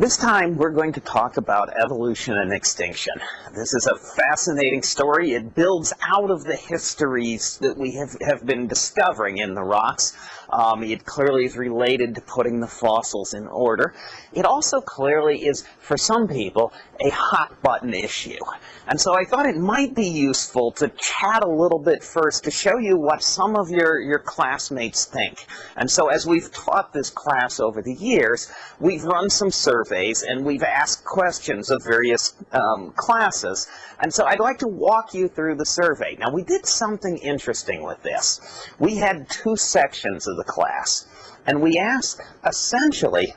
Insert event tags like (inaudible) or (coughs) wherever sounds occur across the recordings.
This time we're going to talk about evolution and extinction. This is a fascinating story. It builds out of the histories that we have, have been discovering in the rocks. Um, it clearly is related to putting the fossils in order. It also clearly is, for some people, a hot button issue. And so I thought it might be useful to chat a little bit first to show you what some of your, your classmates think. And so as we've taught this class over the years, we've run some surveys and we've asked questions of various um, classes. And so I'd like to walk you through the survey. Now we did something interesting with this. We had two sections of the class. And we asked essentially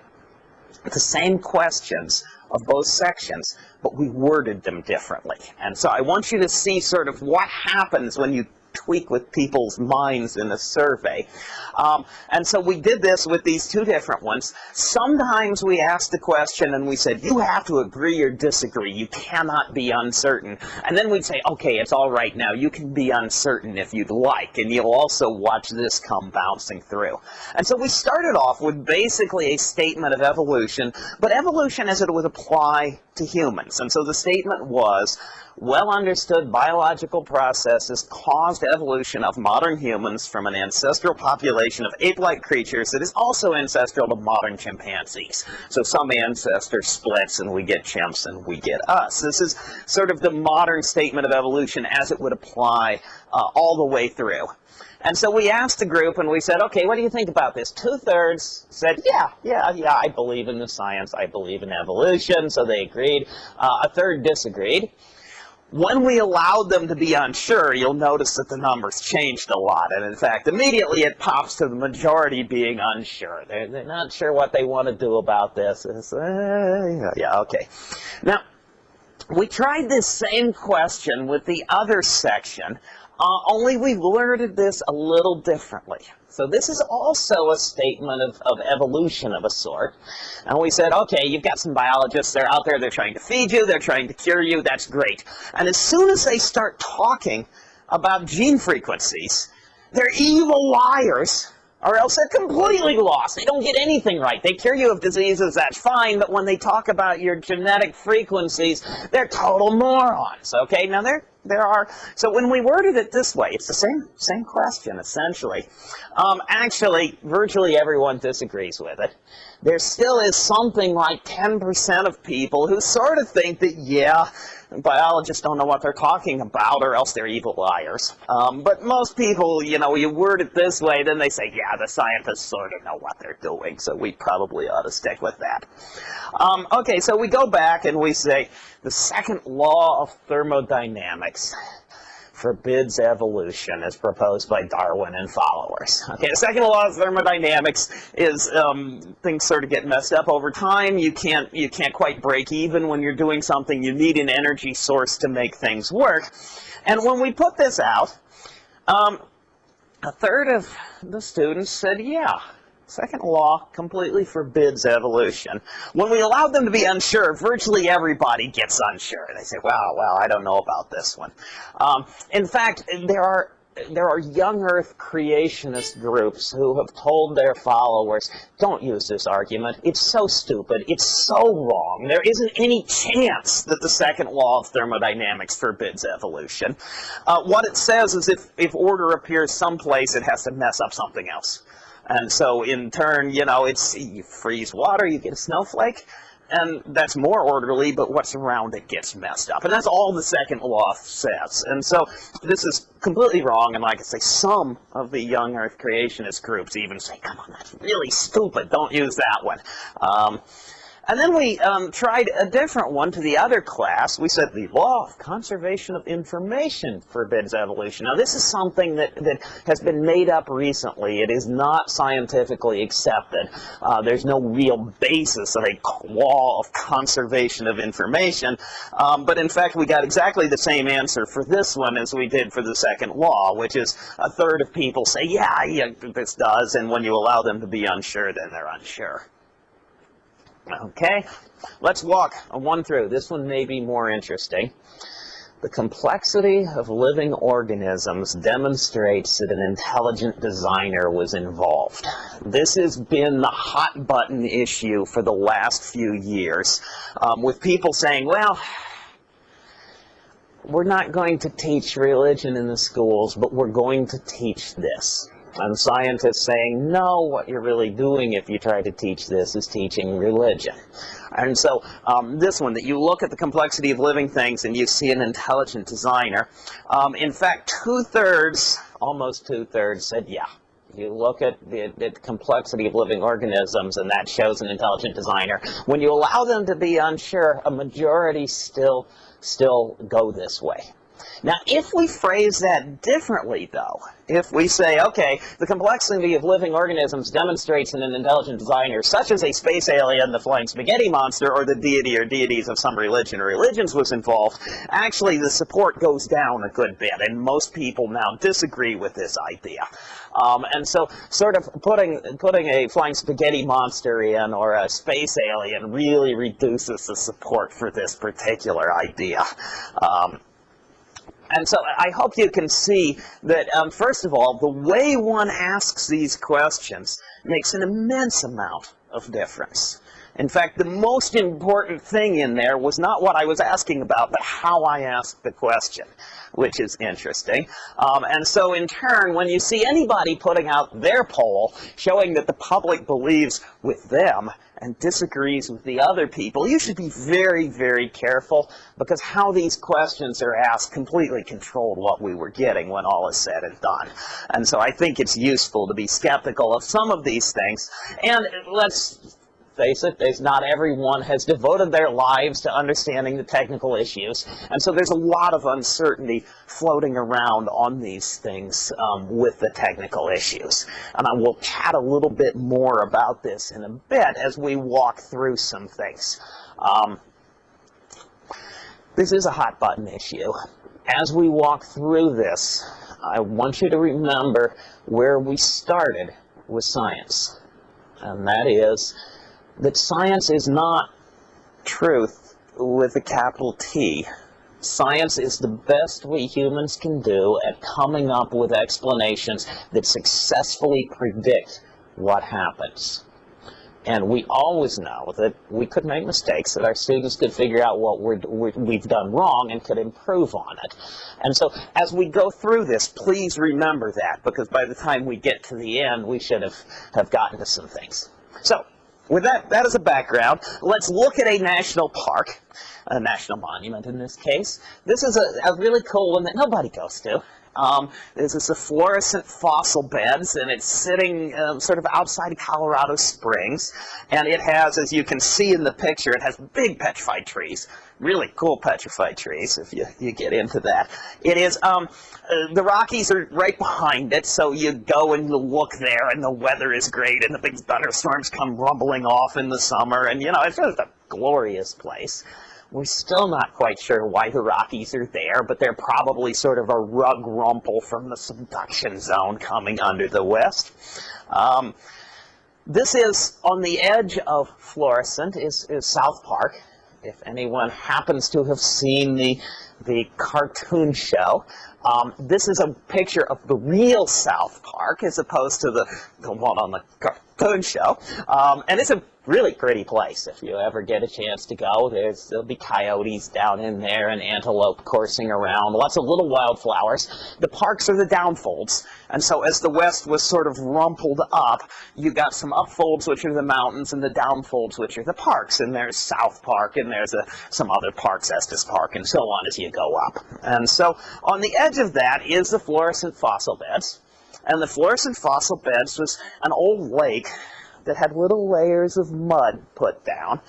the same questions of both sections, but we worded them differently. And so I want you to see sort of what happens when you tweak with people's minds in a survey. Um, and so we did this with these two different ones. Sometimes we asked the question and we said, you have to agree or disagree. You cannot be uncertain. And then we'd say, okay, it's all right now. You can be uncertain if you'd like. And you'll also watch this come bouncing through. And so we started off with basically a statement of evolution, but evolution as it would apply to humans. And so the statement was, well understood biological processes caused evolution of modern humans from an ancestral population of ape-like creatures that is also ancestral to modern chimpanzees. So some ancestor splits and we get chimps and we get us. This is sort of the modern statement of evolution as it would apply uh, all the way through. And so we asked the group and we said, okay, what do you think about this? Two-thirds said, yeah, yeah, yeah, I believe in the science, I believe in evolution, so they agreed. Uh, a third disagreed. When we allowed them to be unsure, you'll notice that the numbers changed a lot. And in fact, immediately it pops to the majority being unsure. They're, they're not sure what they want to do about this. Uh, yeah, okay. Now, we tried this same question with the other section, uh, only we worded this a little differently. So this is also a statement of, of evolution of a sort. And we said, okay, you've got some biologists, they're out there, they're trying to feed you, they're trying to cure you, that's great. And as soon as they start talking about gene frequencies, they're evil liars or else they're completely lost. They don't get anything right. They cure you of diseases, that's fine, but when they talk about your genetic frequencies, they're total morons, okay? Now, there, there are, so when we worded it this way, it's the same, same question, essentially. Um, actually, virtually everyone disagrees with it. There still is something like 10% of people who sort of think that, yeah, biologists don't know what they're talking about or else they're evil liars. Um, but most people, you know, you word it this way, then they say, yeah, the scientists sort of know what they're doing, so we probably ought to stick with that. Um, okay, so we go back and we say the second law of thermodynamics forbids evolution as proposed by Darwin and followers. Okay, the second law of thermodynamics is um, things sort of get messed up over time. You can't, you can't quite break even when you're doing something. You need an energy source to make things work. And when we put this out, um, a third of the students said, yeah, Second law completely forbids evolution. When we allow them to be unsure, virtually everybody gets unsure. They say, well, well, I don't know about this one. Um, in fact, there are there are young earth creationist groups who have told their followers, don't use this argument. It's so stupid. It's so wrong. There isn't any chance that the second law of thermodynamics forbids evolution. Uh, what it says is if, if order appears someplace, it has to mess up something else. And so in turn, you know, it's you freeze water, you get a snowflake, and that's more orderly, but what's around it gets messed up. And that's all the second law says. And so this is completely wrong, and like I say, some of the young Earth creationist groups even say, come on, that's really stupid, don't use that one. Um, and then we um, tried a different one to the other class. We said the law of conservation of information forbids evolution. Now this is something that, that has been made up recently. It is not scientifically accepted. Uh, there's no real basis of a law of conservation of information. Um, but in fact, we got exactly the same answer for this one as we did for the second law, which is a third of people say, yeah, yeah, this does. And when you allow them to be unsure, then they're unsure. Okay, let's walk one through. This one may be more interesting. The complexity of living organisms demonstrates that an intelligent designer was involved. This has been the hot button issue for the last few years, um, with people saying, well, we're not going to teach religion in the schools, but we're going to teach this. And scientists saying, no, what you're really doing if you try to teach this is teaching religion. And so um, this one, that you look at the complexity of living things and you see an intelligent designer. Um, in fact, two-thirds, almost two-thirds said, yeah. You look at the, the, complexity of living organisms and that shows an intelligent designer. When you allow them to be unsure, a majority still, still go this way. Now, if we phrase that differently, though, if we say, okay, the complexity of living organisms demonstrates in an intelligent designer, such as a space alien, the flying spaghetti monster, or the deity or deities of some religion or religions was involved, actually the support goes down a good bit, and most people now disagree with this idea. Um, and so sort of putting, putting a flying spaghetti monster in or a space alien really reduces the support for this particular idea. Um, and so I hope you can see that, um, first of all, the way one asks these questions makes an immense amount of difference. In fact, the most important thing in there was not what I was asking about, but how I asked the question, which is interesting. Um, and so in turn, when you see anybody putting out their poll showing that the public believes with them and disagrees with the other people, you should be very, very careful because how these questions are asked completely controlled what we were getting when all is said and done. And so I think it's useful to be skeptical of some of these things. And let's face it, there's not everyone has devoted their lives to understanding the technical issues. And so there's a lot of uncertainty floating around on these things um, with the technical issues. And I will chat a little bit more about this in a bit as we walk through some things. Um, this is a hot button issue. As we walk through this, I want you to remember where we started with science. And that is that science is not truth with a capital T. Science is the best we humans can do at coming up with explanations that successfully predict what happens. And we always know that we could make mistakes, that our students could figure out what we have done wrong and could improve on it. And so as we go through this, please remember that, because by the time we get to the end, we should have, have gotten to some things. So with that, that as a background, let's look at a national park, a national monument in this case. This is a, a really cool one that nobody goes to. Um, this is a Florissant fossil beds, and it's sitting um, sort of outside Colorado Springs. And it has, as you can see in the picture, it has big petrified trees, really cool petrified trees, if you, you get into that. It is, um, uh, the Rockies are right behind it, so you go and you look there, and the weather is great, and the big thunderstorms come rumbling off in the summer, and, you know, it's just a glorious place. We're still not quite sure why the Rockies are there, but they're probably sort of a rug rumple from the subduction zone coming under the west. Um, this is on the edge of Florissant is, is South Park. If anyone happens to have seen the, the cartoon show, um, this is a picture of the real South Park as opposed to the, the one on the cartoon show. Um, and it's a really pretty place if you ever get a chance to go. There's, there'll be coyotes down in there and antelope coursing around, lots of little wildflowers. The parks are the downfolds, and so as the west was sort of rumpled up, you got some upfolds, which are the mountains, and the downfolds, which are the parks. And there's South Park, and there's a, some other parks, Estes Park, and so on as you go up. And so on the edge of that is the Florissant fossil beds. And the Florissant fossil beds was an old lake that had little layers of mud put down.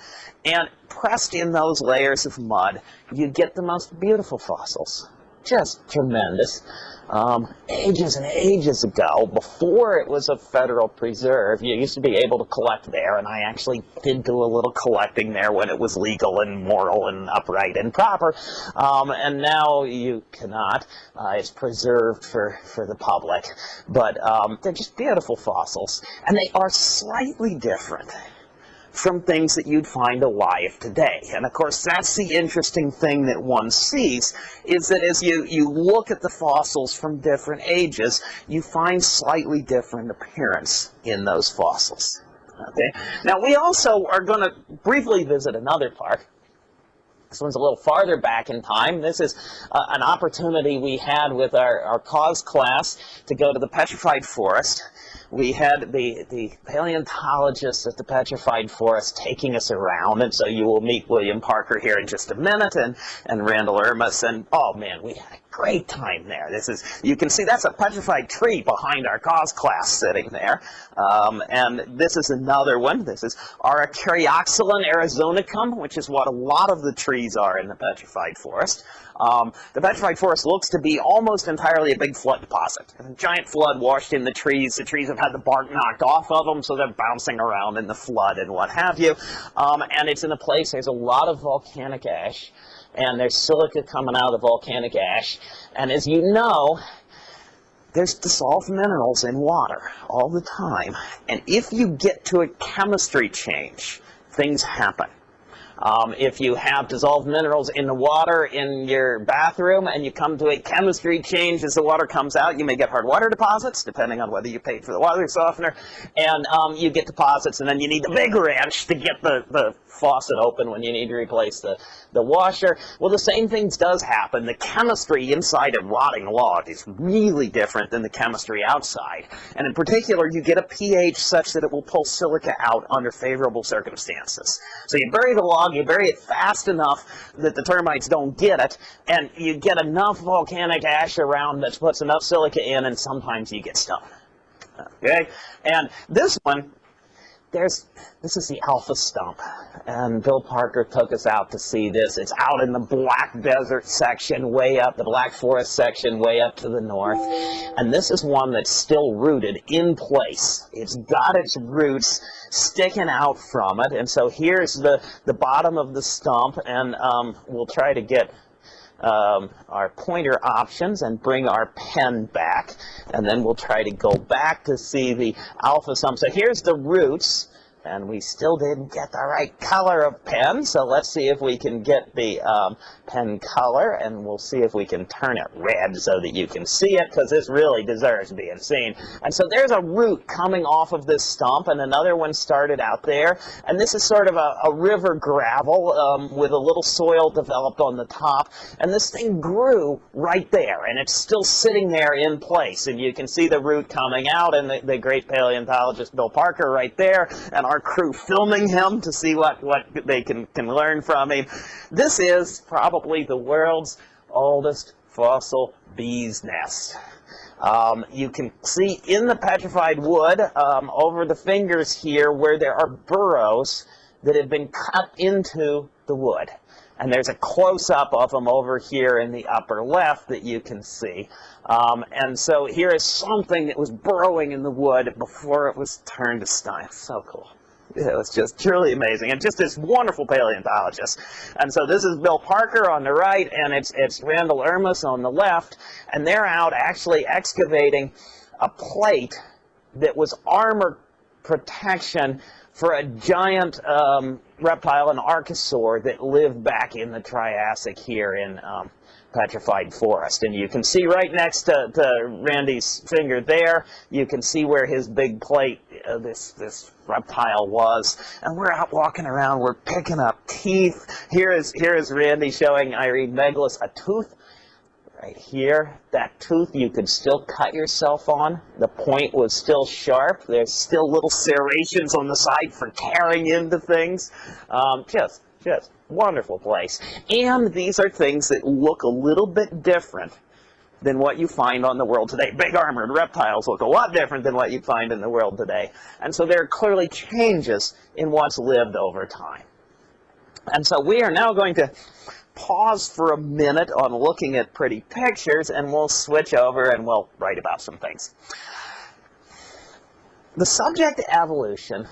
And pressed in those layers of mud, you get the most beautiful fossils. Just tremendous. Um, ages and ages ago, before it was a federal preserve, you used to be able to collect there, and I actually did do a little collecting there when it was legal and moral and upright and proper, um, and now you cannot. Uh, it's preserved for, for the public, but um, they're just beautiful fossils, and they are slightly different from things that you'd find alive today. And of course, that's the interesting thing that one sees, is that as you, you look at the fossils from different ages, you find slightly different appearance in those fossils. Okay. Now we also are going to briefly visit another park. This one's a little farther back in time. This is uh, an opportunity we had with our, our cause class to go to the petrified forest we had the, the paleontologists at the Petrified Forest taking us around, and so you will meet William Parker here in just a minute, and, and Randall Irmis, and oh man, we had great time there. This is, you can see that's a petrified tree behind our cause class sitting there, um, and this is another one. This is Araucarioxylon arizonicum, which is what a lot of the trees are in the Petrified Forest. Um, the petrified forest looks to be almost entirely a big flood deposit. A giant flood washed in the trees. The trees have had the bark knocked off of them, so they're bouncing around in the flood and what have you. Um, and it's in a place, there's a lot of volcanic ash, and there's silica coming out of the volcanic ash. And as you know, there's dissolved minerals in water all the time. And if you get to a chemistry change, things happen. Um, if you have dissolved minerals in the water in your bathroom and you come to a chemistry change as the water comes out, you may get hard water deposits, depending on whether you paid for the water softener, and um, you get deposits, and then you need the big wrench to get the, the faucet open when you need to replace the, the washer. Well, the same things does happen. The chemistry inside a rotting log is really different than the chemistry outside. And in particular, you get a pH such that it will pull silica out under favorable circumstances. So you bury the log, you bury it fast enough that the termites don't get it, and you get enough volcanic ash around that puts enough silica in, and sometimes you get stone. Okay? And this one there's this is the alpha stump and bill parker took us out to see this. It's out in the black desert section way up the black forest section way up to the north. And this is one that's still rooted in place. It's got its roots sticking out from it. And so here's the the bottom of the stump and um, we'll try to get um, our pointer options and bring our pen back. And then we'll try to go back to see the alpha sum. So here's the roots. And we still didn't get the right color of pen, so let's see if we can get the um, pen color, and we'll see if we can turn it red so that you can see it, because this really deserves being seen. And so there's a root coming off of this stump, and another one started out there, and this is sort of a, a river gravel um, with a little soil developed on the top, and this thing grew right there, and it's still sitting there in place, and you can see the root coming out, and the, the great paleontologist Bill Parker right there, and our our crew filming him to see what, what they can, can learn from him. This is probably the world's oldest fossil bee's nest. Um, you can see in the petrified wood um, over the fingers here where there are burrows that have been cut into the wood. And there's a close-up of them over here in the upper left that you can see. Um, and so here is something that was burrowing in the wood before it was turned to stone. So cool (laughs) it was just truly amazing and just this wonderful paleontologist. And so this is Bill Parker on the right and it's, it's Randall Irmis on the left and they're out actually excavating a plate that was armor protection for a giant um, reptile, an archosaur, that lived back in the Triassic here in um, petrified forest. And you can see right next to, to Randy's finger there, you can see where his big plate, uh, this, this reptile was. And we're out walking around, we're picking up teeth. Here is, here is Randy showing Irene Meglis a tooth right here. That tooth you could still cut yourself on. The point was still sharp. There's still little serrations on the side for tearing into things. Um, just, just wonderful place. And these are things that look a little bit different than what you find on the world today. Big armored reptiles look a lot different than what you find in the world today. And so there are clearly changes in what's lived over time. And so we are now going to pause for a minute on looking at pretty pictures and we'll switch over and we'll write about some things. The subject evolution,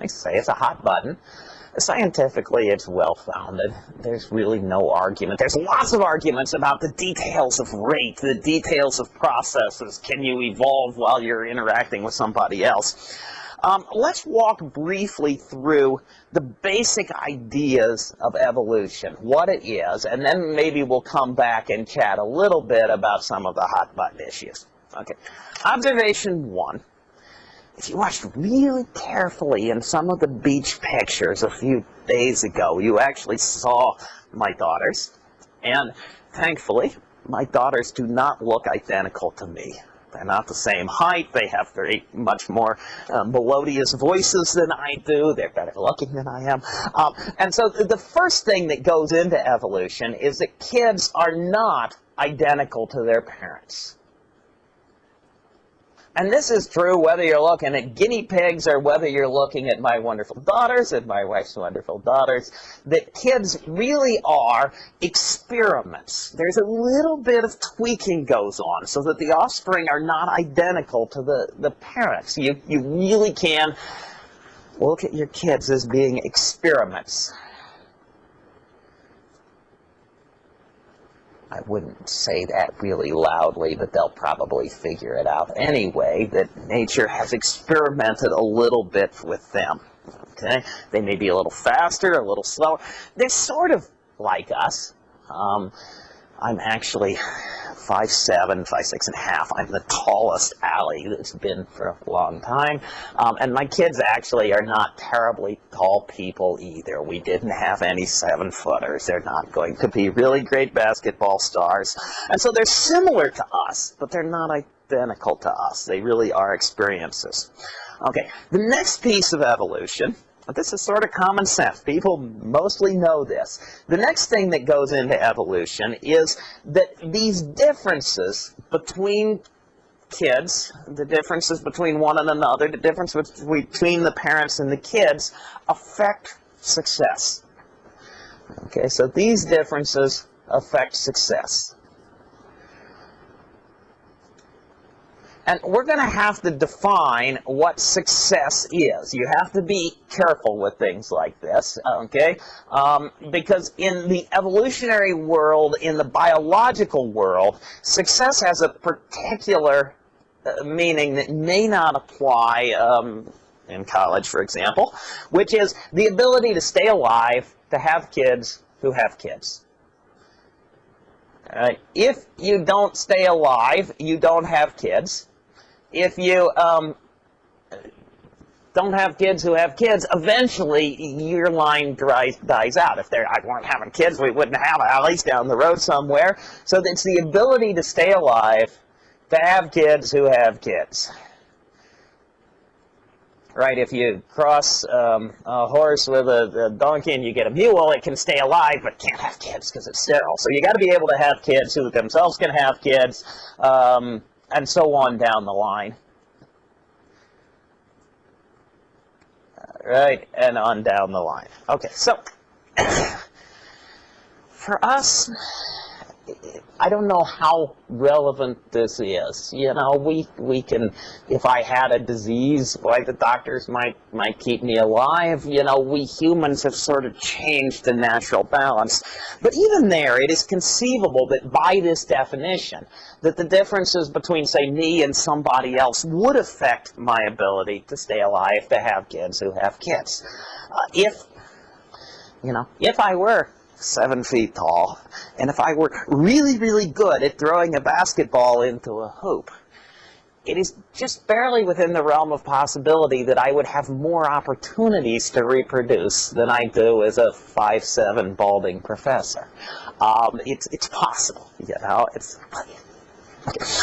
I say it's a hot button. Scientifically, it's well-founded. There's really no argument. There's lots of arguments about the details of rate, the details of processes. Can you evolve while you're interacting with somebody else? Um, let's walk briefly through the basic ideas of evolution, what it is, and then maybe we'll come back and chat a little bit about some of the hot button issues. Okay. Observation one. If you watched really carefully in some of the beach pictures a few days ago, you actually saw my daughters. And thankfully, my daughters do not look identical to me. They're not the same height. They have very much more uh, melodious voices than I do. They're better looking than I am. Um, and so the first thing that goes into evolution is that kids are not identical to their parents. And this is true whether you're looking at guinea pigs or whether you're looking at my wonderful daughters and my wife's wonderful daughters, that kids really are experiments. There's a little bit of tweaking goes on so that the offspring are not identical to the, the parents. You, you really can look at your kids as being experiments. I wouldn't say that really loudly, but they'll probably figure it out anyway, that nature has experimented a little bit with them. Okay? They may be a little faster, a little slower. They're sort of like us. Um, I'm actually five seven, five six and a half. I'm the tallest Alley that's been for a long time. Um, and my kids actually are not terribly tall people either. We didn't have any seven footers. They're not going to be really great basketball stars. And so they're similar to us, but they're not identical to us. They really are experiences. Okay, the next piece of evolution but this is sort of common sense. People mostly know this. The next thing that goes into evolution is that these differences between kids, the differences between one and another, the difference between the parents and the kids, affect success. Okay, so these differences affect success. And we're going to have to define what success is. You have to be careful with things like this, okay? Um, because in the evolutionary world, in the biological world, success has a particular uh, meaning that may not apply um, in college, for example, which is the ability to stay alive, to have kids who have kids. Uh, if you don't stay alive, you don't have kids if you um, don't have kids who have kids, eventually your line dries, dies out. If they weren't having kids, we wouldn't have alleys down the road somewhere. So it's the ability to stay alive to have kids who have kids. Right, if you cross um, a horse with a, a, donkey and you get a mule, it can stay alive but can't have kids because it's sterile. So you got to be able to have kids who themselves can have kids. Um, and so on down the line. Right, and on down the line. Okay, so (coughs) for us, I don't know how relevant this is. You know, we we can, if I had a disease, like the doctors might might keep me alive. You know, we humans have sort of changed the natural balance. But even there, it is conceivable that by this definition, that the differences between, say, me and somebody else would affect my ability to stay alive, to have kids who have kids. Uh, if, you know, if I were seven feet tall, and if I were really, really good at throwing a basketball into a hoop, it is just barely within the realm of possibility that I would have more opportunities to reproduce than I do as a five seven balding professor. Um, it's, it's possible, you know. It's,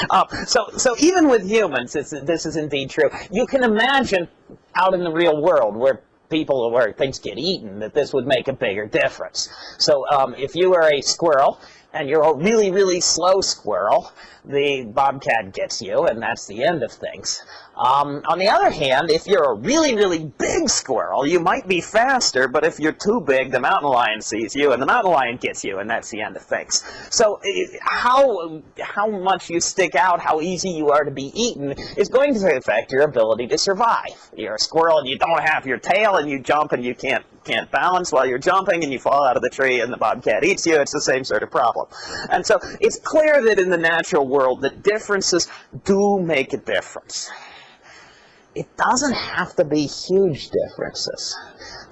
um, so, so even with humans, this is indeed true. You can imagine out in the real world where people where things get eaten, that this would make a bigger difference. So um, if you are a squirrel and you're a really, really slow squirrel, the bobcat gets you, and that's the end of things. Um, on the other hand, if you're a really, really big squirrel, you might be faster, but if you're too big, the mountain lion sees you, and the mountain lion gets you, and that's the end of things. So how, how much you stick out, how easy you are to be eaten, is going to affect your ability to survive. You're a squirrel, and you don't have your tail, and you jump, and you can't, can't balance while you're jumping, and you fall out of the tree, and the bobcat eats you. It's the same sort of problem. And so it's clear that in the natural world that differences do make a difference. It doesn't have to be huge differences.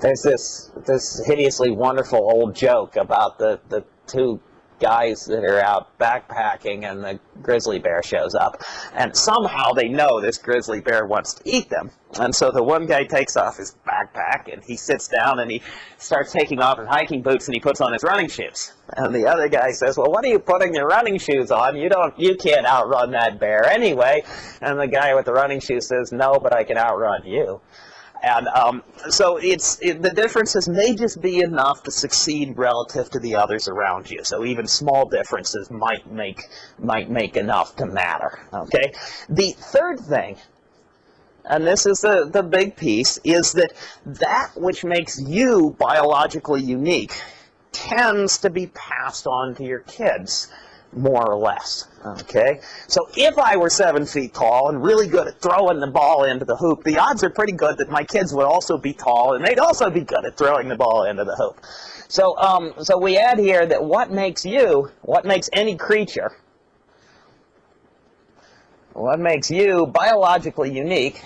There's this this hideously wonderful old joke about the, the two guys that are out backpacking and the grizzly bear shows up. And somehow they know this grizzly bear wants to eat them. And so the one guy takes off his backpack and he sits down and he starts taking off his hiking boots and he puts on his running shoes. And the other guy says well what are you putting your running shoes on? You don't you can't outrun that bear anyway. And the guy with the running shoes says no but I can outrun you and um, so it's it, the differences may just be enough to succeed relative to the others around you. So even small differences might make might make enough to matter. Okay. The third thing, and this is the the big piece, is that that which makes you biologically unique tends to be passed on to your kids more or less. Okay, so if I were seven feet tall and really good at throwing the ball into the hoop, the odds are pretty good that my kids would also be tall and they'd also be good at throwing the ball into the hoop. So, um, so we add here that what makes you, what makes any creature, what makes you biologically unique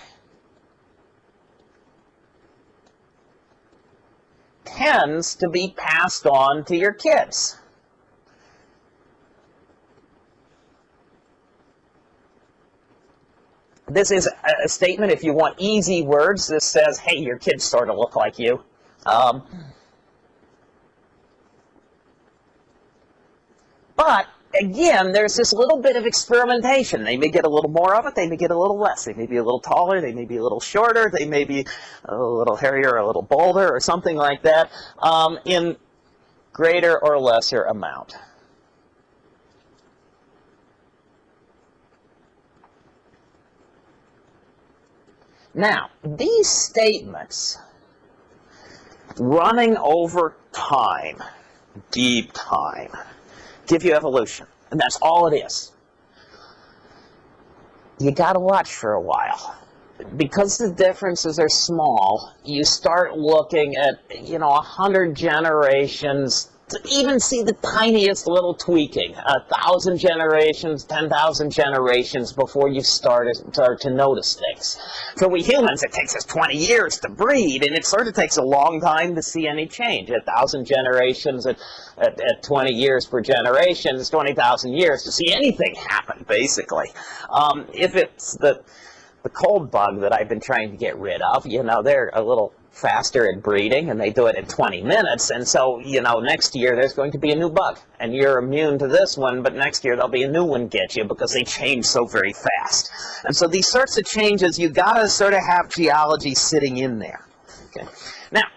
tends to be passed on to your kids. This is a statement, if you want easy words, this says, hey, your kids sort of look like you. Um, but, again, there's this little bit of experimentation. They may get a little more of it, they may get a little less. They may be a little taller, they may be a little shorter, they may be a little hairier, a little bolder, or something like that, um, in greater or lesser amount. Now, these statements running over time, deep time, give you evolution. And that's all it is. You got to watch for a while. Because the differences are small, you start looking at, you know, a hundred generations even see the tiniest little tweaking, a thousand generations, 10,000 generations before you start, start to notice things. For we humans, it takes us 20 years to breed, and it sort of takes a long time to see any change. A thousand generations at, at, at 20 years per generation is 20,000 years to see anything happen, basically. Um, if it's the, the cold bug that I've been trying to get rid of, you know, they're a little faster at breeding and they do it in 20 minutes and so you know next year there's going to be a new bug. And you're immune to this one but next year there'll be a new one get you because they change so very fast. And so these sorts of changes you got to sort of have geology sitting in there. Okay. Now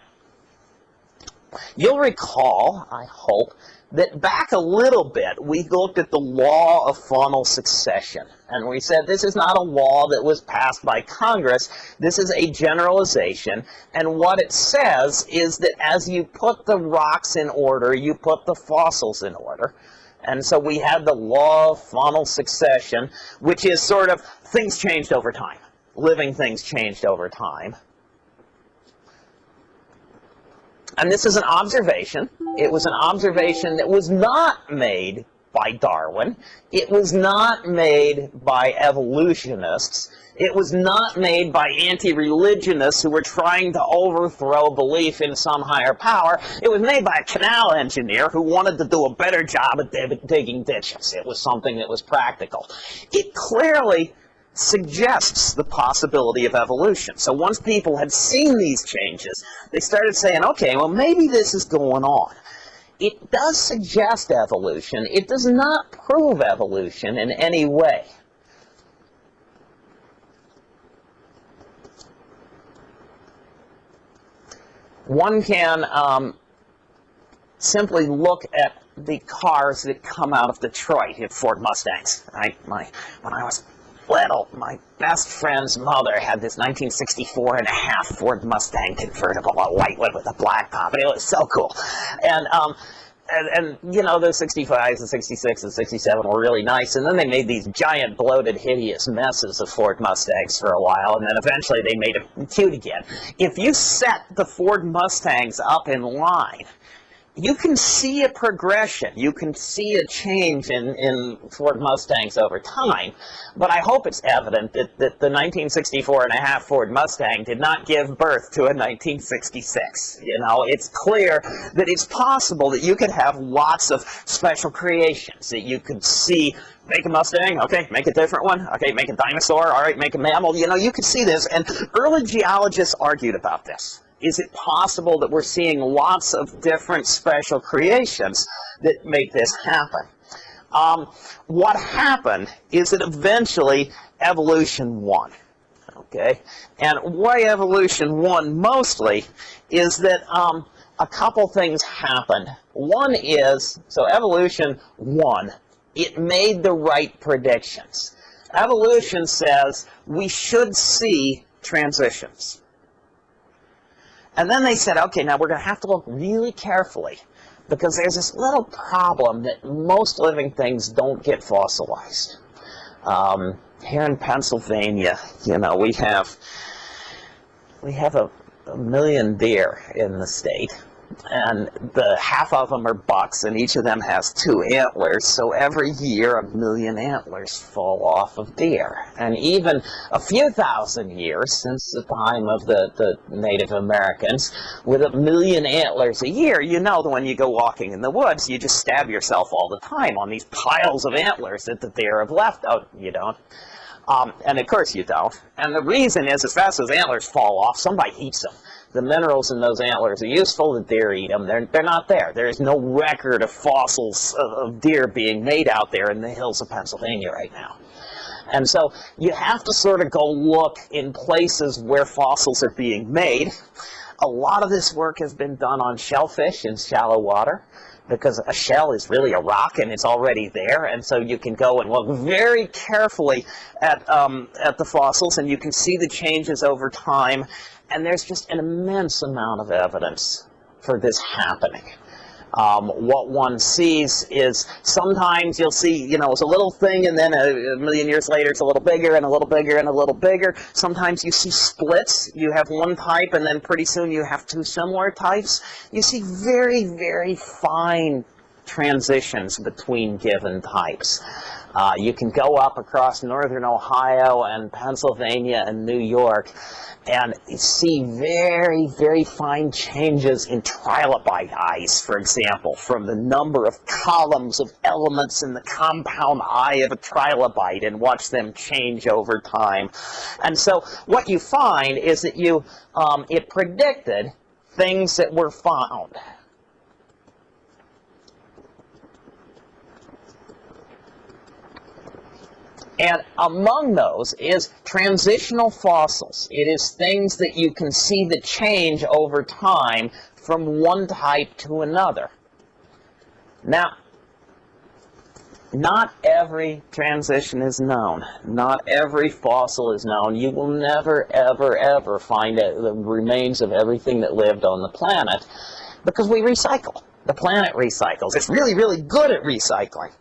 you'll recall I hope that back a little bit, we looked at the law of faunal succession. And we said this is not a law that was passed by Congress. This is a generalization. And what it says is that as you put the rocks in order, you put the fossils in order. And so we had the law of faunal succession, which is sort of things changed over time. Living things changed over time. And this is an observation. It was an observation that was not made by Darwin. It was not made by evolutionists. It was not made by anti-religionists who were trying to overthrow belief in some higher power. It was made by a canal engineer who wanted to do a better job at digging ditches. It was something that was practical. It clearly suggests the possibility of evolution. So once people had seen these changes, they started saying, okay, well, maybe this is going on. It does suggest evolution. It does not prove evolution in any way. One can um, simply look at the cars that come out of Detroit, at Ford Mustangs. I, my, when I was little, my best friend's mother had this 1964 and a half Ford Mustang convertible, a white one with a black top, and it was so cool. And, um, and, and, you know, those 65s and 66 and 67 were really nice, and then they made these giant, bloated, hideous messes of Ford Mustangs for a while, and then eventually they made them cute again. If you set the Ford Mustangs up in line, you can see a progression. You can see a change in, in Ford Mustangs over time. But I hope it's evident that, that the 1964 and a half Ford Mustang did not give birth to a 1966. You know, it's clear that it's possible that you could have lots of special creations, that you could see make a Mustang, okay, make a different one, okay, make a dinosaur, all right, make a mammal, you know, you could see this, and early geologists argued about this is it possible that we're seeing lots of different special creations that make this happen? Um, what happened is that eventually evolution won. Okay, and why evolution won mostly is that um, a couple things happened. One is, so evolution won. It made the right predictions. Evolution says we should see transitions. And then they said, okay, now we're going to have to look really carefully because there's this little problem that most living things don't get fossilized. Um, here in Pennsylvania, you know, we have we have a, a million deer in the state, and the half of them are bucks and each of them has two antlers. So every year a million antlers fall off of deer and even a few thousand years since the time of the, the Native Americans with a million antlers a year you know that when you go walking in the woods you just stab yourself all the time on these piles of antlers that the deer have left. Oh, you don't. Um, and of course you don't. And the reason is as fast as antlers fall off somebody eats them the minerals in those antlers are useful, the deer eat them. They're, they're not there. There is no record of fossils of, of deer being made out there in the hills of Pennsylvania right now. And so you have to sort of go look in places where fossils are being made. A lot of this work has been done on shellfish in shallow water because a shell is really a rock and it's already there and so you can go and look very carefully at, um, at the fossils and you can see the changes over time and there's just an immense amount of evidence for this happening. Um, what one sees is sometimes you'll see, you know, it's a little thing and then a, a, million years later it's a little bigger and a little bigger and a little bigger. Sometimes you see splits. You have one type and then pretty soon you have two similar types. You see very, very fine transitions between given types. Uh, you can go up across northern Ohio and Pennsylvania and New York and see very, very fine changes in trilobite eyes, for example, from the number of columns of elements in the compound eye of a trilobite and watch them change over time. And so what you find is that you, um, it predicted things that were found. And among those is transitional fossils. It is things that you can see the change over time from one type to another. Now, not every transition is known. Not every fossil is known. You will never, ever, ever find the remains of everything that lived on the planet because we recycle the planet recycles. It's really, really good at recycling.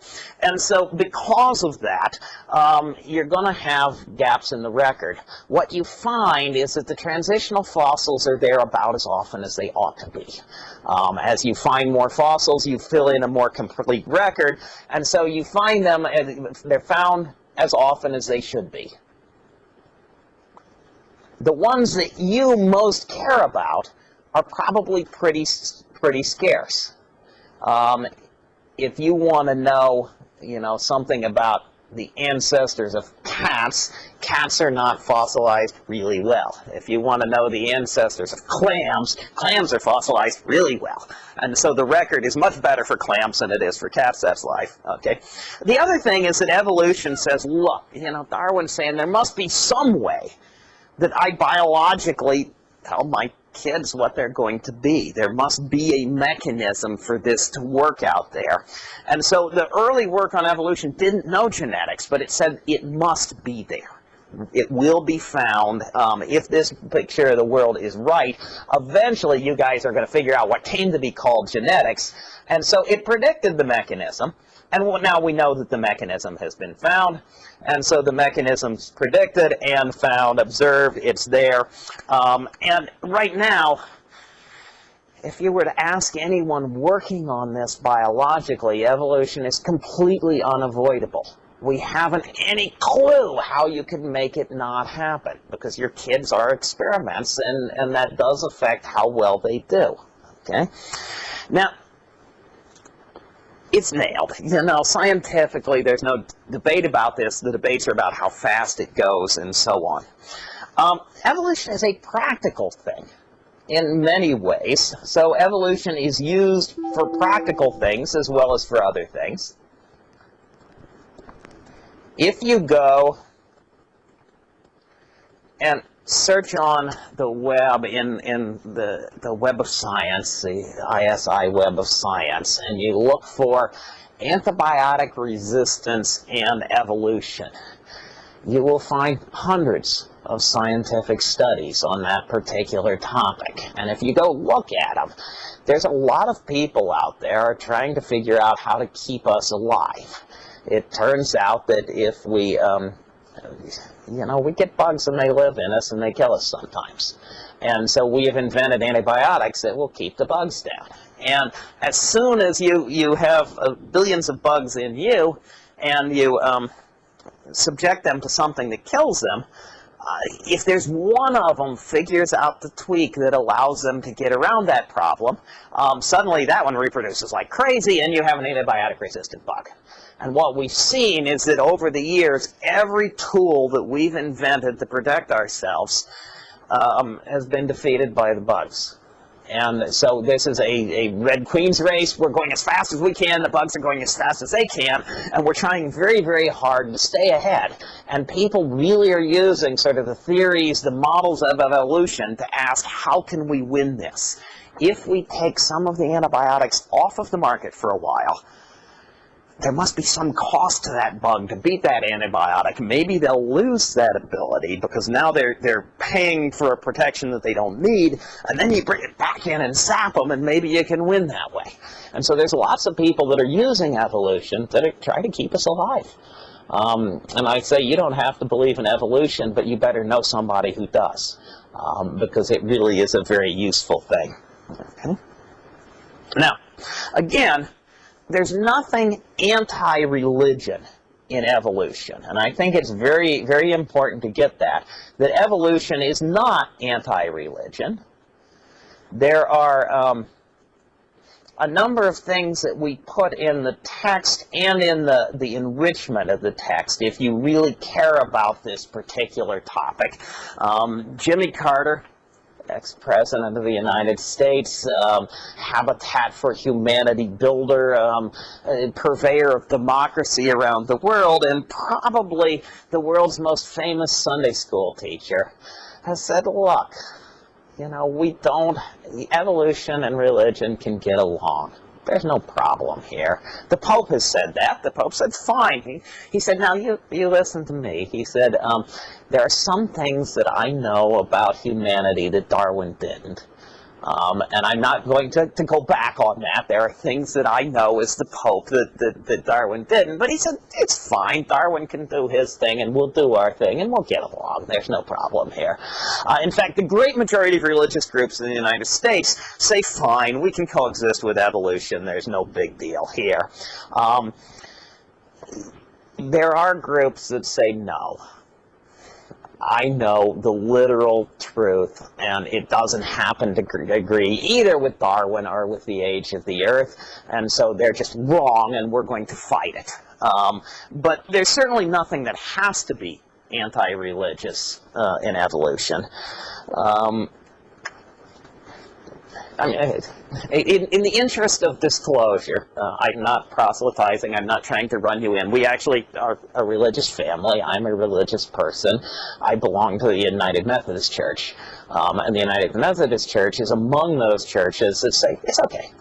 And so because of that, um, you're going to have gaps in the record. What you find is that the transitional fossils are there about as often as they ought to be. Um, as you find more fossils, you fill in a more complete record, and so you find them, they're found as often as they should be. The ones that you most care about are probably pretty pretty scarce. Um, if you want to know, you know, something about the ancestors of cats, cats are not fossilized really well. If you want to know the ancestors of clams, clams are fossilized really well. And so the record is much better for clams than it is for cats. That's life. Okay. The other thing is that evolution says, look, you know, Darwin's saying there must be some way that I biologically tell my kids what they're going to be. There must be a mechanism for this to work out there. And so the early work on evolution didn't know genetics, but it said it must be there. It will be found. Um, if this picture of the world is right, eventually you guys are going to figure out what came to be called genetics. And so it predicted the mechanism. And now we know that the mechanism has been found. And so the mechanism's predicted and found, observed, it's there. Um, and right now, if you were to ask anyone working on this biologically, evolution is completely unavoidable. We haven't any clue how you can make it not happen because your kids are experiments and, and that does affect how well they do. Okay? Now, it's nailed. You know, scientifically, there's no debate about this. The debates are about how fast it goes and so on. Um, evolution is a practical thing in many ways. So evolution is used for practical things as well as for other things. If you go and search on the web in, in the, the web of science, the ISI web of science, and you look for antibiotic resistance and evolution, you will find hundreds of scientific studies on that particular topic. And if you go look at them, there's a lot of people out there trying to figure out how to keep us alive. It turns out that if we, um, you know, we get bugs and they live in us and they kill us sometimes. And so we have invented antibiotics that will keep the bugs down. And as soon as you, you have uh, billions of bugs in you and you um, subject them to something that kills them, uh, if there's one of them figures out the tweak that allows them to get around that problem, um, suddenly that one reproduces like crazy and you have an antibiotic-resistant bug. And what we've seen is that over the years, every tool that we've invented to protect ourselves um, has been defeated by the bugs. And so this is a, a Red Queen's race. We're going as fast as we can. The bugs are going as fast as they can. And we're trying very, very hard to stay ahead. And people really are using sort of the theories, the models of evolution to ask, how can we win this? If we take some of the antibiotics off of the market for a while, there must be some cost to that bug to beat that antibiotic. Maybe they'll lose that ability because now they're, they're paying for a protection that they don't need, and then you bring it back in and zap them, and maybe you can win that way. And so there's lots of people that are using evolution that are trying to keep us alive. Um, and I say you don't have to believe in evolution, but you better know somebody who does, um, because it really is a very useful thing. Okay? Now, again, there's nothing anti-religion in evolution. And I think it's very, very important to get that, that evolution is not anti-religion. There are um, a number of things that we put in the text and in the, the enrichment of the text if you really care about this particular topic. Um, Jimmy Carter ex-president of the United States, um, Habitat for Humanity builder, um, purveyor of democracy around the world, and probably the world's most famous Sunday school teacher, has said, look, you know, we don't, evolution and religion can get along. There's no problem here. The Pope has said that. The Pope said, fine. He, he said, now you, you listen to me. He said, um, there are some things that I know about humanity that Darwin didn't. Um, and I'm not going to, to go back on that. There are things that I know as the Pope that, that, that Darwin didn't. But he said, it's fine. Darwin can do his thing, and we'll do our thing, and we'll get along. There's no problem here. Uh, in fact, the great majority of religious groups in the United States say, fine, we can coexist with evolution. There's no big deal here. Um, there are groups that say no. I know the literal truth, and it doesn't happen to agree either with Darwin or with the age of the Earth, and so they're just wrong, and we're going to fight it. Um, but there's certainly nothing that has to be anti-religious uh, in evolution. Um, I mean, in, in, the interest of disclosure, uh, I'm not proselytizing, I'm not trying to run you in. We actually are a religious family. I'm a religious person. I belong to the United Methodist Church. Um, and the United Methodist Church is among those churches that say, it's okay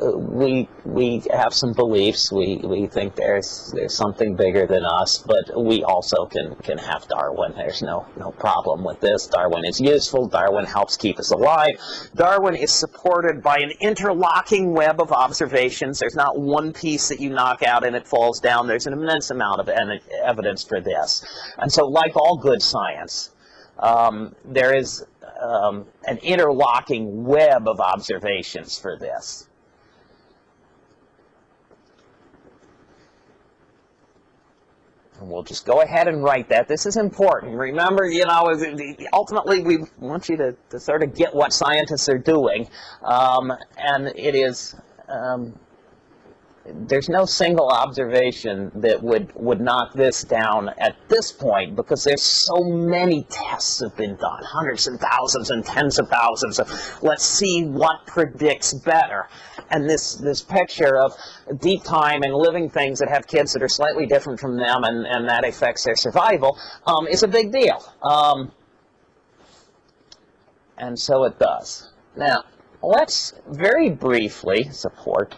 we we have some beliefs. We we think there's there's something bigger than us, but we also can can have Darwin. There's no no problem with this. Darwin is useful. Darwin helps keep us alive. Darwin is supported by an interlocking web of observations. There's not one piece that you knock out and it falls down. There's an immense amount of evidence for this. And so, like all good science, um, there is um, an interlocking web of observations for this. And we'll just go ahead and write that. This is important. Remember, you know, ultimately we want you to, to sort of get what scientists are doing. Um, and it is um, there's no single observation that would, would knock this down at this point because there's so many tests have been done, hundreds and thousands and tens of thousands of let's see what predicts better. And this, this picture of deep time and living things that have kids that are slightly different from them and, and that affects their survival um, is a big deal. Um, and so it does. Now, let's very briefly support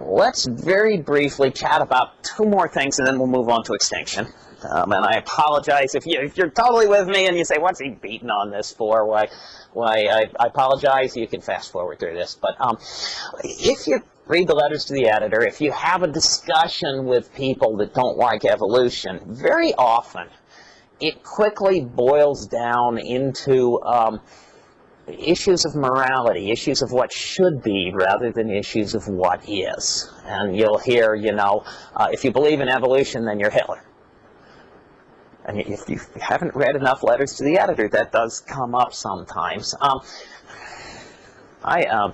let's very briefly chat about two more things and then we'll move on to extinction. Um, and I apologize if, you, if you're totally with me and you say, what's he beating on this for? Why, why I, I apologize. You can fast forward through this. But um, if you read the letters to the editor, if you have a discussion with people that don't like evolution, very often it quickly boils down into um, issues of morality, issues of what should be rather than issues of what is. And you'll hear, you know, uh, if you believe in evolution, then you're Hitler. And if you haven't read enough letters to the editor, that does come up sometimes. Um, I, um,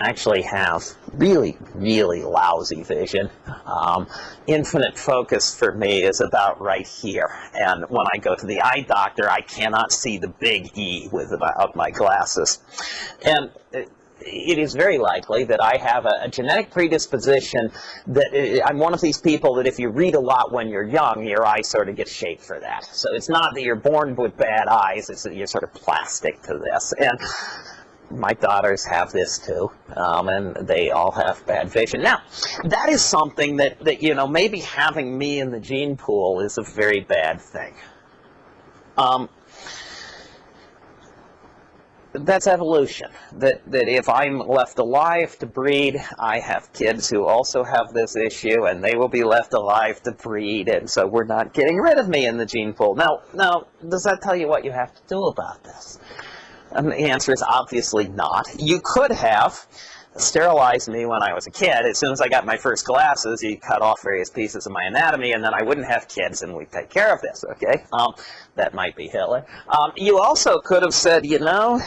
actually have really, really lousy vision. Um, infinite focus for me is about right here. And when I go to the eye doctor, I cannot see the big E without my glasses. And it is very likely that I have a, a, genetic predisposition that I'm one of these people that if you read a lot when you're young, your eyes sort of get shaped for that. So it's not that you're born with bad eyes, it's that you're sort of plastic to this. And my daughters have this too, um, and they all have bad vision. Now, that is something that, that, you know, maybe having me in the gene pool is a very bad thing. Um, that's evolution. That, that if I'm left alive to breed, I have kids who also have this issue, and they will be left alive to breed, and so we're not getting rid of me in the gene pool. Now, now, does that tell you what you have to do about this? And the answer is obviously not. You could have sterilized me when I was a kid. As soon as I got my first glasses, you cut off various pieces of my anatomy, and then I wouldn't have kids, and we'd take care of this, okay? Um, that might be Hitler. Um, you also could have said, you know,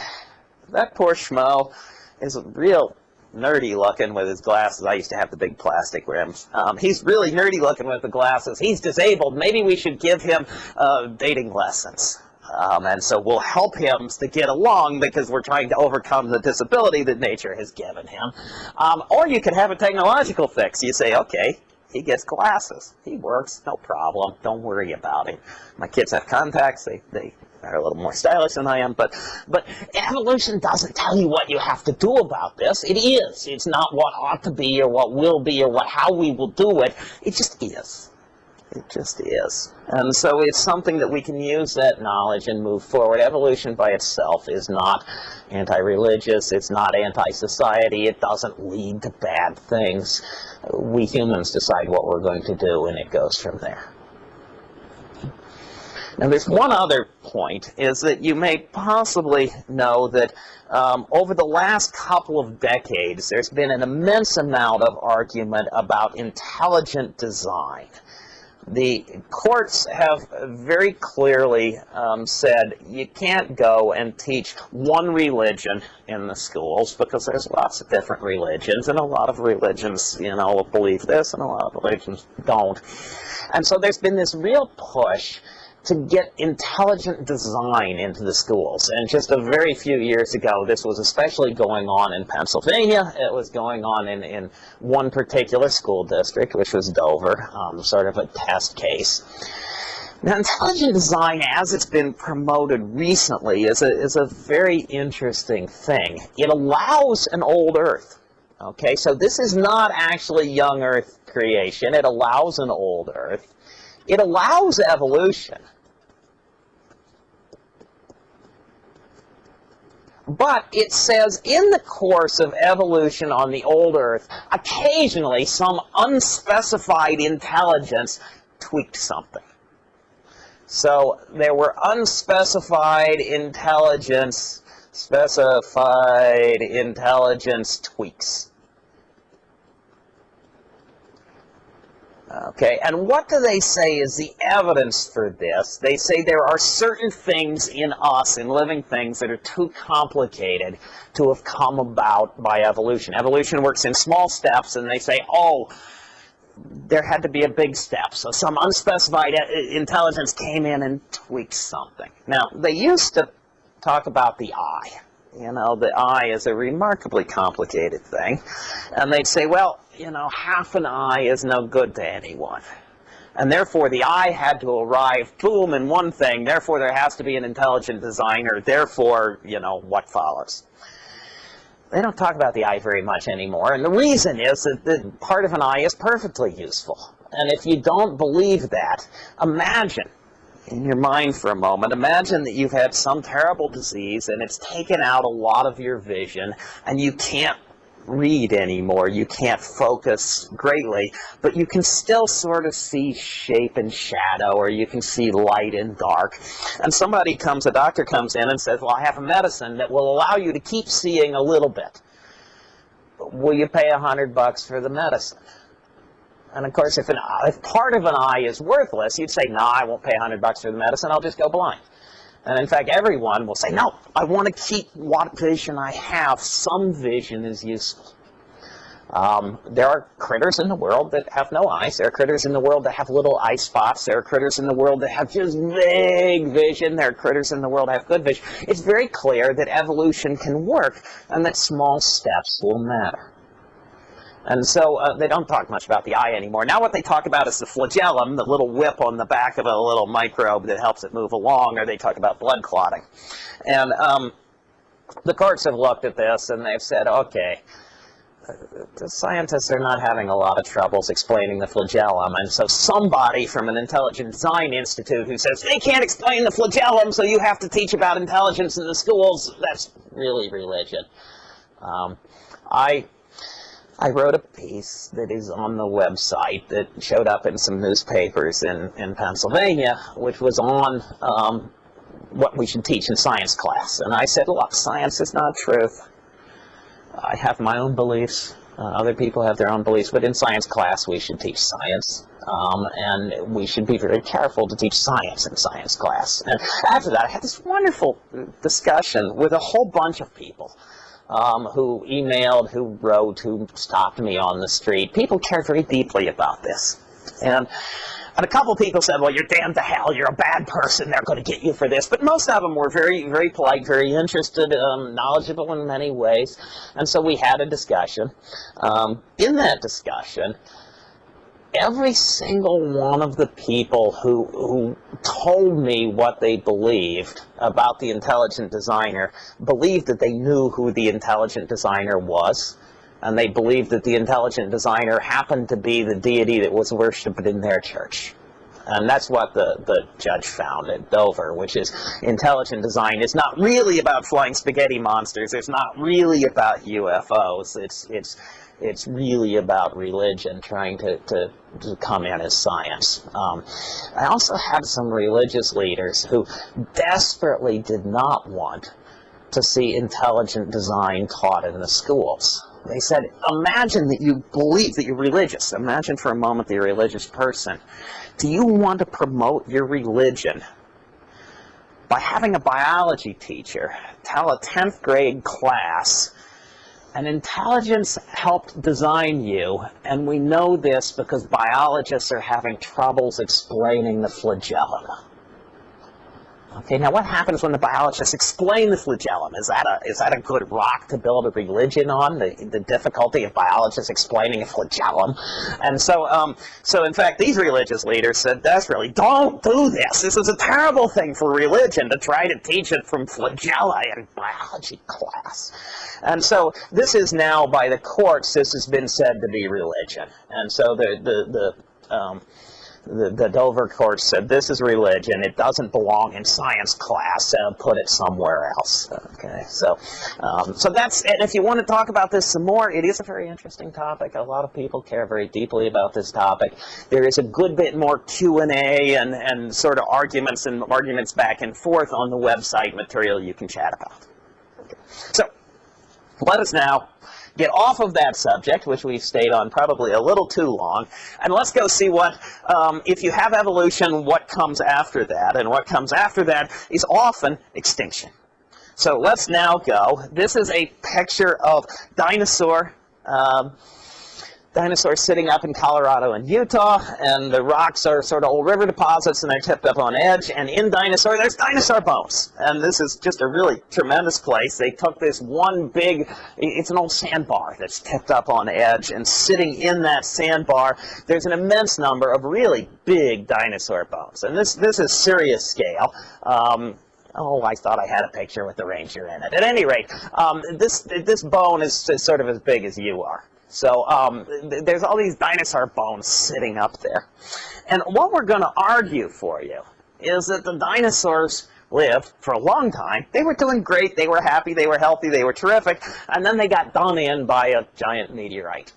that poor schmo is real nerdy looking with his glasses. I used to have the big plastic rims. Um, he's really nerdy looking with the glasses. He's disabled. Maybe we should give him uh, dating lessons. Um, and so we'll help him to get along because we're trying to overcome the disability that nature has given him. Um, or you could have a technological fix. You say, okay, he gets glasses. He works, no problem. Don't worry about it. My kids have contacts. They, they are a little more stylish than I am. But, but evolution doesn't tell you what you have to do about this. It is. It's not what ought to be or what will be or what how we will do it. It just is. It just is. And so it's something that we can use that knowledge and move forward. Evolution by itself is not anti-religious. It's not anti-society. It doesn't lead to bad things. We humans decide what we're going to do, and it goes from there. Now, there's one other point, is that you may possibly know that um, over the last couple of decades, there's been an immense amount of argument about intelligent design the courts have very clearly um, said you can't go and teach one religion in the schools because there's lots of different religions and a lot of religions you know believe this and a lot of religions don't. And so there's been this real push to get intelligent design into the schools. And just a very few years ago, this was especially going on in Pennsylvania. It was going on in, in one particular school district, which was Dover, um, sort of a test case. Now, intelligent design, as it's been promoted recently, is a, is a very interesting thing. It allows an old Earth. Okay, so this is not actually young Earth creation. It allows an old Earth. It allows evolution. But it says in the course of evolution on the old Earth, occasionally some unspecified intelligence tweaked something. So there were unspecified intelligence, specified intelligence tweaks. Okay, and what do they say is the evidence for this? They say there are certain things in us, in living things, that are too complicated to have come about by evolution. Evolution works in small steps, and they say, oh, there had to be a big step. So some unspecified intelligence came in and tweaked something. Now, they used to talk about the eye. You know, the eye is a remarkably complicated thing. And they'd say, well, you know, half an eye is no good to anyone. And therefore, the eye had to arrive, boom, in one thing. Therefore, there has to be an intelligent designer. Therefore, you know, what follows? They don't talk about the eye very much anymore. And the reason is that the part of an eye is perfectly useful. And if you don't believe that, imagine in your mind for a moment, imagine that you've had some terrible disease and it's taken out a lot of your vision and you can't read anymore. You can't focus greatly, but you can still sort of see shape and shadow, or you can see light and dark. And somebody comes, a doctor comes in and says, well, I have a medicine that will allow you to keep seeing a little bit. Will you pay a hundred bucks for the medicine? And of course, if, an, if part of an eye is worthless, you'd say, no, I won't pay a 100 bucks for the medicine, I'll just go blind. And in fact, everyone will say, no, I want to keep what vision I have. Some vision is useful. Um, there are critters in the world that have no eyes. There are critters in the world that have little eye spots. There are critters in the world that have just vague vision. There are critters in the world that have good vision. It's very clear that evolution can work and that small steps will matter. And so uh, they don't talk much about the eye anymore. Now what they talk about is the flagellum, the little whip on the back of a little microbe that helps it move along, or they talk about blood clotting. And um, the courts have looked at this and they've said, okay, the scientists are not having a lot of troubles explaining the flagellum, and so somebody from an intelligent design institute who says they can't explain the flagellum, so you have to teach about intelligence in the schools, that's really religion. Um, I I wrote a piece that is on the website that showed up in some newspapers in, in Pennsylvania, which was on um, what we should teach in science class. And I said, look, science is not truth. I have my own beliefs. Uh, other people have their own beliefs, but in science class we should teach science. Um, and we should be very careful to teach science in science class. And after that, I had this wonderful discussion with a whole bunch of people um, who emailed, who wrote, who stopped me on the street. People cared very deeply about this. And, and a couple people said, well, you're damned to hell, you're a bad person, they're going to get you for this. But most of them were very, very polite, very interested, um, knowledgeable in many ways. And so we had a discussion. Um, in that discussion, every single one of the people who, who told me what they believed about the intelligent designer believed that they knew who the intelligent designer was. And they believed that the intelligent designer happened to be the deity that was worshipped in their church. And that's what the, the judge found at Dover, which is intelligent design is not really about flying spaghetti monsters. It's not really about UFOs. It's, it's it's really about religion trying to, to, to come in as science. Um, I also had some religious leaders who desperately did not want to see intelligent design taught in the schools. They said, imagine that you believe that you're religious. Imagine for a moment that you're a religious person. Do you want to promote your religion by having a biology teacher tell a 10th grade class an intelligence helped design you, and we know this because biologists are having troubles explaining the flagellum. Okay, now what happens when the biologists explain the flagellum? Is that a, is that a good rock to build a religion on, the, the difficulty of biologists explaining a flagellum? And so, um, so in fact, these religious leaders said desperately, don't do this. This is a terrible thing for religion to try to teach it from flagella in biology class. And so this is now, by the courts, this has been said to be religion. And so the, the, the um, the, the Dover court said this is religion. It doesn't belong in science class. Uh, put it somewhere else. Okay, so um, so that's and if you want to talk about this some more, it is a very interesting topic. A lot of people care very deeply about this topic. There is a good bit more Q and A and and sort of arguments and arguments back and forth on the website material you can chat about. Okay. So let us now get off of that subject, which we've stayed on probably a little too long, and let's go see what, um, if you have evolution, what comes after that. And what comes after that is often extinction. So let's now go. This is a picture of dinosaur um, dinosaurs sitting up in Colorado and Utah, and the rocks are sort of old river deposits, and they're tipped up on edge. And in dinosaur, there's dinosaur bones. And this is just a really tremendous place. They took this one big, it's an old sandbar that's tipped up on edge, and sitting in that sandbar, there's an immense number of really big dinosaur bones. And this, this is serious scale. Um, Oh, I thought I had a picture with the ranger in it. At any rate, um, this this bone is, is sort of as big as you are. So um, th there's all these dinosaur bones sitting up there. And what we're going to argue for you is that the dinosaurs lived for a long time. They were doing great. They were happy. They were healthy. They were terrific. And then they got done in by a giant meteorite.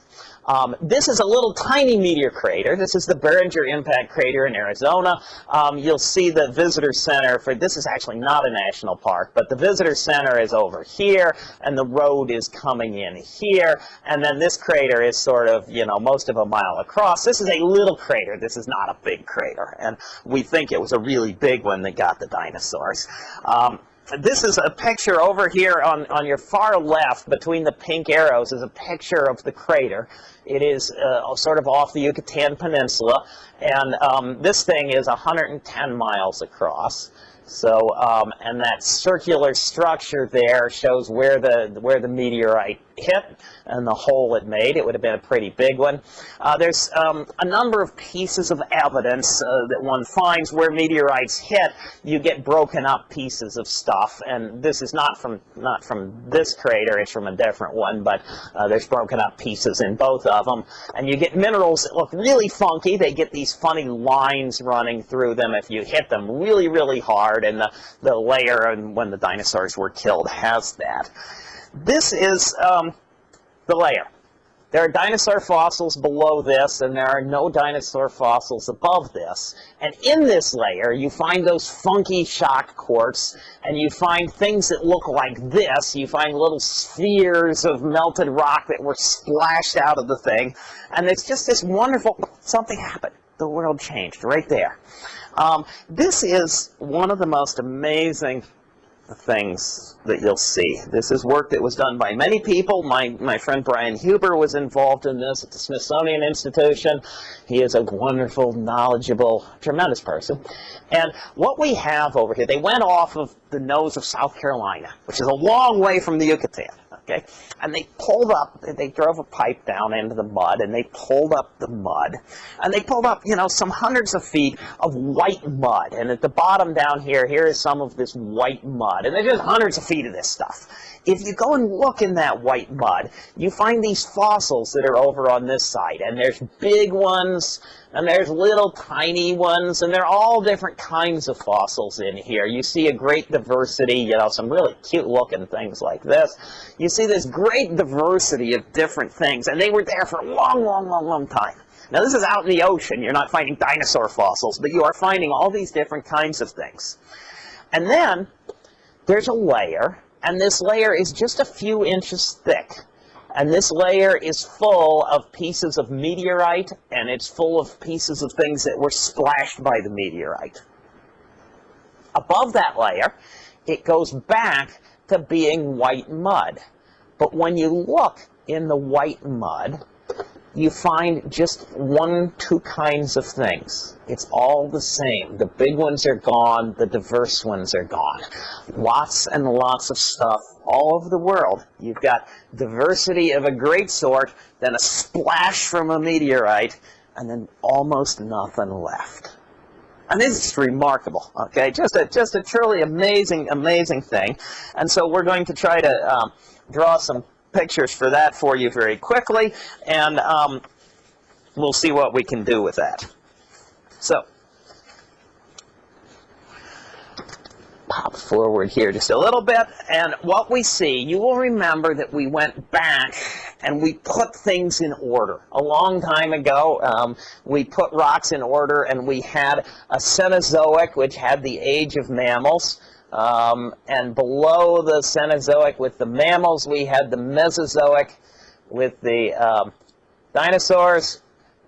Um, this is a little tiny meteor crater. This is the Barringer Impact Crater in Arizona. Um, you'll see the visitor center for, this is actually not a national park, but the visitor center is over here, and the road is coming in here, and then this crater is sort of, you know, most of a mile across. This is a little crater. This is not a big crater, and we think it was a really big one that got the dinosaurs. Um, this is a picture over here on, on your far left between the pink arrows is a picture of the crater. It is uh, sort of off the Yucatan Peninsula, and um, this thing is 110 miles across. So, um, and that circular structure there shows where the where the meteorite hit and the hole it made. It would have been a pretty big one. Uh, there's um, a number of pieces of evidence uh, that one finds where meteorites hit. You get broken up pieces of stuff, and this is not from not from this crater. It's from a different one, but uh, there's broken up pieces in both of them. And you get minerals that look really funky. They get these funny lines running through them if you hit them really, really hard. And the, the layer, and when the dinosaurs were killed, has that. This is um, the layer. There are dinosaur fossils below this, and there are no dinosaur fossils above this. And in this layer, you find those funky shock quartz, and you find things that look like this. You find little spheres of melted rock that were splashed out of the thing. And it's just this wonderful, something happened. The world changed right there. Um, this is one of the most amazing things that you'll see. This is work that was done by many people. My, my friend Brian Huber was involved in this at the Smithsonian Institution. He is a wonderful, knowledgeable, tremendous person. And what we have over here, they went off of the nose of South Carolina, which is a long way from the Yucatan okay? And they pulled up, they drove a pipe down into the mud, and they pulled up the mud. And they pulled up, you know, some hundreds of feet of white mud. And at the bottom down here, here is some of this white mud. And there's just hundreds of feet of this stuff. If you go and look in that white mud, you find these fossils that are over on this side. And there's big ones, and there's little tiny ones, and they're all different kinds of fossils in here. You see a great diversity, you know, some really cute looking things like this. You see this great diversity of different things, and they were there for a long, long, long, long time. Now this is out in the ocean. You're not finding dinosaur fossils, but you are finding all these different kinds of things. And then there's a layer, and this layer is just a few inches thick. And this layer is full of pieces of meteorite, and it's full of pieces of things that were splashed by the meteorite. Above that layer, it goes back to being white mud. But when you look in the white mud, you find just one, two kinds of things. It's all the same. The big ones are gone, the diverse ones are gone. Lots and lots of stuff all over the world. You've got diversity of a great sort, then a splash from a meteorite, and then almost nothing left. And this is remarkable, okay? Just a, just a truly amazing, amazing thing. And so we're going to try to um, draw some pictures for that for you very quickly, and um, we'll see what we can do with that. So, pop forward here just a little bit, and what we see, you will remember that we went back and we put things in order. A long time ago, um, we put rocks in order, and we had a Cenozoic, which had the age of mammals, um, and below the Cenozoic with the mammals, we had the Mesozoic with the um, dinosaurs,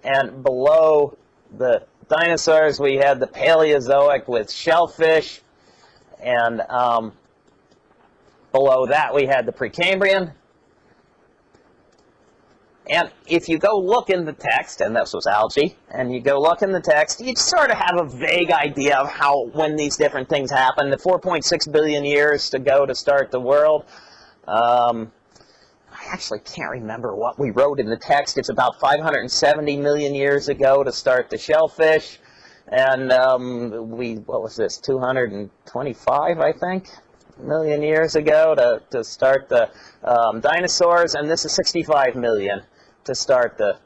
and below the dinosaurs, we had the Paleozoic with shellfish, and um, below that, we had the Precambrian. And if you go look in the text, and this was algae, and you go look in the text, you sort of have a vague idea of how, when these different things happen. The 4.6 billion years to go to start the world. Um, I actually can't remember what we wrote in the text. It's about 570 million years ago to start the shellfish. And um, we, what was this, 225, I think, million years ago to, to start the um, dinosaurs. And this is 65 million to start the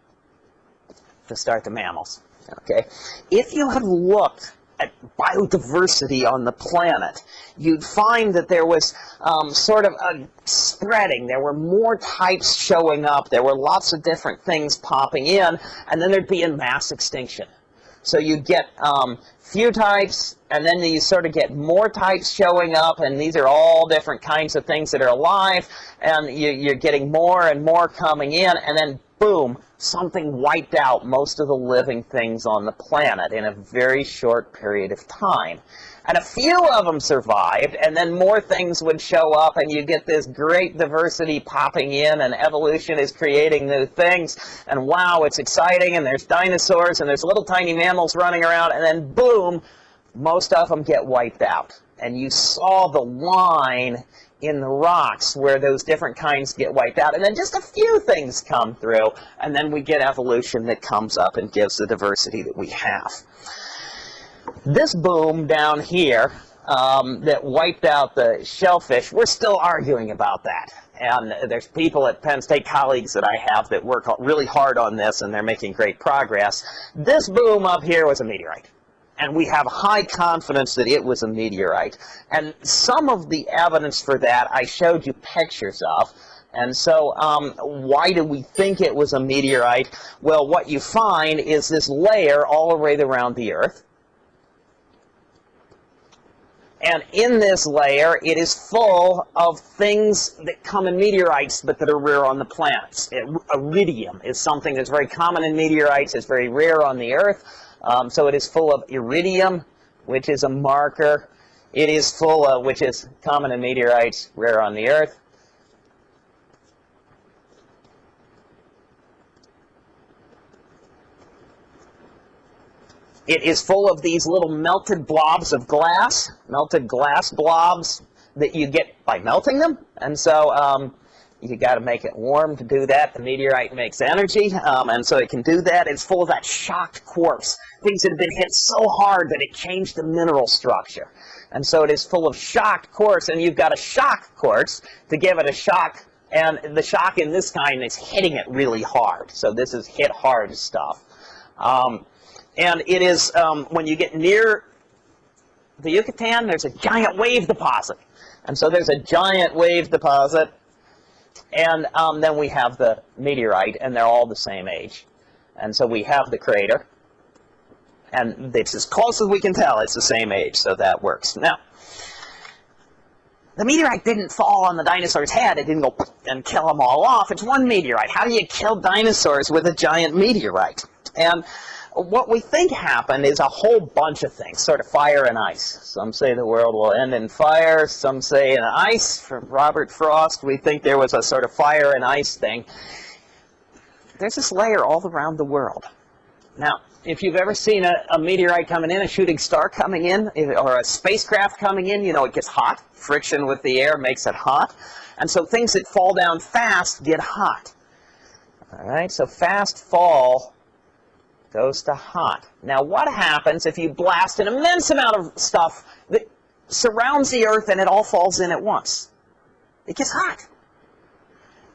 to start the mammals. Okay, if you had looked at biodiversity on the planet, you'd find that there was um, sort of a spreading. There were more types showing up. There were lots of different things popping in, and then there'd be a mass extinction. So you get um, few types, and then you sort of get more types showing up, and these are all different kinds of things that are alive, and you, you're getting more and more coming in, and then boom, something wiped out most of the living things on the planet in a very short period of time. And a few of them survived, and then more things would show up, and you get this great diversity popping in, and evolution is creating new things, and wow, it's exciting, and there's dinosaurs, and there's little tiny mammals running around, and then boom, most of them get wiped out. And you saw the line in the rocks where those different kinds get wiped out. And then just a few things come through, and then we get evolution that comes up and gives the diversity that we have. This boom down here um, that wiped out the shellfish, we're still arguing about that. And there's people at Penn State, colleagues that I have, that work really hard on this, and they're making great progress. This boom up here was a meteorite and we have high confidence that it was a meteorite. And some of the evidence for that I showed you pictures of. And so um, why do we think it was a meteorite? Well, what you find is this layer all the way around the Earth. And in this layer, it is full of things that come in meteorites, but that are rare on the planets. It, iridium is something that's very common in meteorites. It's very rare on the Earth. Um, so it is full of iridium, which is a marker. It is full of, which is common in meteorites, rare on the Earth. It is full of these little melted blobs of glass, melted glass blobs that you get by melting them. And so um, you got to make it warm to do that. The meteorite makes energy, um, and so it can do that. It's full of that shocked quartz, things that have been hit so hard that it changed the mineral structure. And so it is full of shocked quartz, and you've got a shock quartz to give it a shock, and the shock in this kind is hitting it really hard. So this is hit hard stuff. Um, and it is, um, when you get near the Yucatan, there's a giant wave deposit. And so there's a giant wave deposit and um, then we have the meteorite, and they're all the same age. And so we have the crater, and it's as close as we can tell, it's the same age, so that works. Now, the meteorite didn't fall on the dinosaur's head. It didn't go and kill them all off. It's one meteorite. How do you kill dinosaurs with a giant meteorite? And what we think happened is a whole bunch of things, sort of fire and ice. Some say the world will end in fire. Some say in ice. From Robert Frost, we think there was a sort of fire and ice thing. There's this layer all around the world. Now, if you've ever seen a, a, meteorite coming in, a shooting star coming in, or a spacecraft coming in, you know it gets hot. Friction with the air makes it hot. And so things that fall down fast get hot. All right, so fast fall goes to hot. Now, what happens if you blast an immense amount of stuff that surrounds the Earth and it all falls in at once? It gets hot.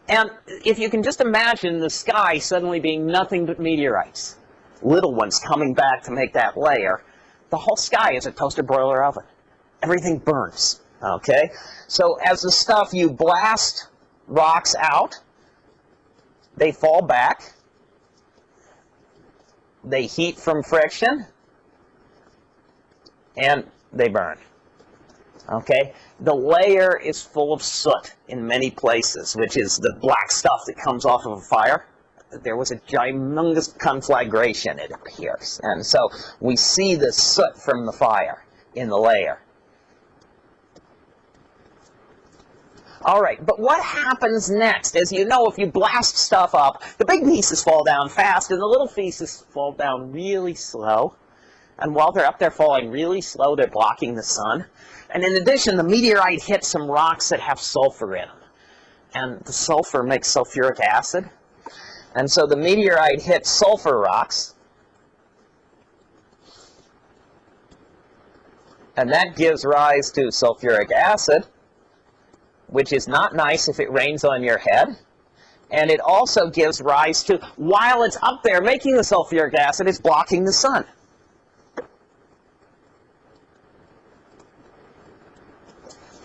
And if you can just imagine the sky suddenly being nothing but meteorites, little ones coming back to make that layer, the whole sky is a toaster broiler oven. Everything burns, okay? So as the stuff, you blast rocks out, they fall back, they heat from friction, and they burn. Okay? The layer is full of soot in many places, which is the black stuff that comes off of a fire. There was a humongous conflagration, it appears. And so we see the soot from the fire in the layer. All right, but what happens next? As you know, if you blast stuff up, the big pieces fall down fast, and the little pieces fall down really slow. And while they're up there falling really slow, they're blocking the sun. And in addition, the meteorite hits some rocks that have sulfur in them. And the sulfur makes sulfuric acid. And so the meteorite hits sulfur rocks. And that gives rise to sulfuric acid, which is not nice if it rains on your head. And it also gives rise to, while it's up there making the sulfuric acid, it's blocking the sun.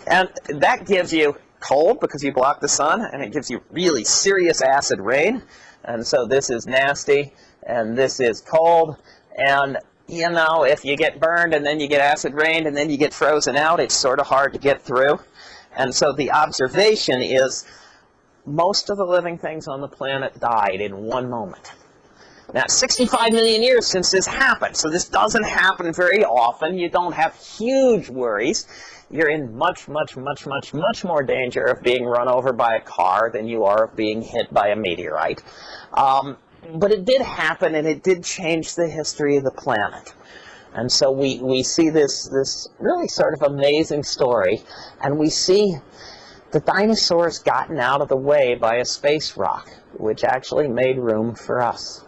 And that gives you cold because you block the sun, and it gives you really serious acid rain. And so this is nasty, and this is cold. And, you know, if you get burned and then you get acid rain and then you get frozen out, it's sort of hard to get through. And so the observation is most of the living things on the planet died in one moment. Now, 65 million years since this happened, so this doesn't happen very often. You don't have huge worries you're in much, much, much, much, much more danger of being run over by a car than you are of being hit by a meteorite. Um, but it did happen, and it did change the history of the planet. And so we, we see this, this really sort of amazing story, and we see the dinosaurs gotten out of the way by a space rock, which actually made room for us.